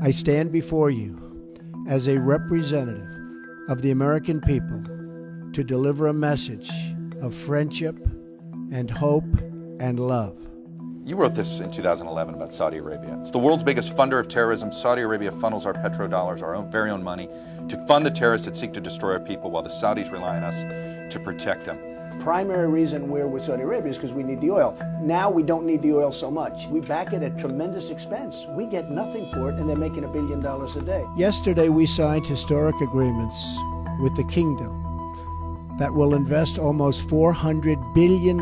I stand before you as a representative of the American people to deliver a message of friendship and hope and love. You wrote this in 2011 about Saudi Arabia. It's the world's biggest funder of terrorism. Saudi Arabia funnels our petrodollars, our own, very own money, to fund the terrorists that seek to destroy our people while the Saudis rely on us to protect them. Primary reason we're with Saudi Arabia is because we need the oil. Now we don't need the oil so much. We back it at tremendous expense. We get nothing for it, and they're making a billion dollars a day. Yesterday, we signed historic agreements with the kingdom that will invest almost $400 billion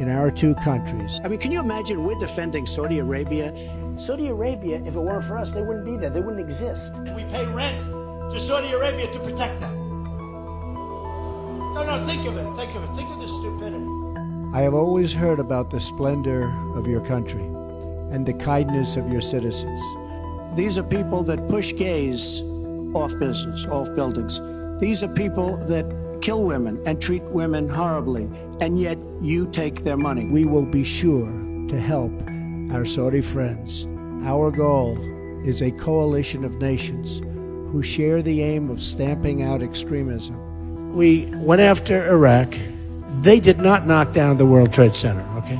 in our two countries. I mean, can you imagine we're defending Saudi Arabia? Saudi Arabia, if it weren't for us, they wouldn't be there. They wouldn't exist. We pay rent to Saudi Arabia to protect them. No, think of it. Think of it. Think of the stupidity. I have always heard about the splendor of your country and the kindness of your citizens. These are people that push gays off business, off buildings. These are people that kill women and treat women horribly, and yet you take their money. We will be sure to help our Saudi friends. Our goal is a coalition of nations who share the aim of stamping out extremism we went after Iraq. They did not knock down the World Trade Center, okay?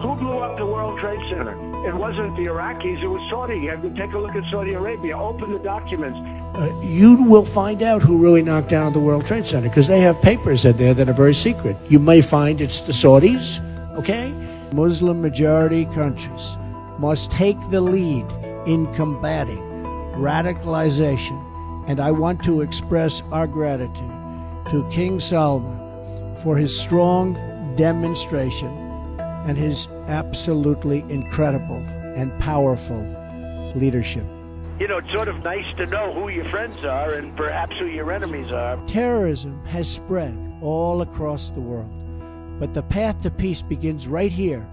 Who blew up the World Trade Center? It wasn't the Iraqis, it was Saudi. You have to take a look at Saudi Arabia. Open the documents. Uh, you will find out who really knocked down the World Trade Center because they have papers in there that are very secret. You may find it's the Saudis, okay? Muslim majority countries must take the lead in combating radicalization, and I want to express our gratitude to King Salman for his strong demonstration and his absolutely incredible and powerful leadership. You know, it's sort of nice to know who your friends are and perhaps who your enemies are. Terrorism has spread all across the world, but the path to peace begins right here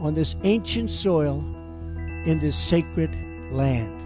on this ancient soil in this sacred land.